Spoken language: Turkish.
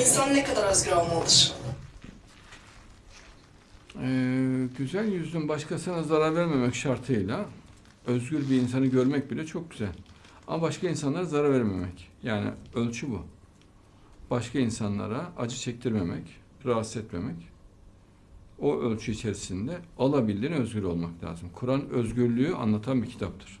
İnsan ne kadar özgür olmalıdır? Ee, güzel yüzün başkasına zarar vermemek şartıyla özgür bir insanı görmek bile çok güzel. Ama başka insanlara zarar vermemek. Yani ölçü bu. Başka insanlara acı çektirmemek, rahatsız etmemek. O ölçü içerisinde alabildiğine özgür olmak lazım. Kur'an özgürlüğü anlatan bir kitaptır.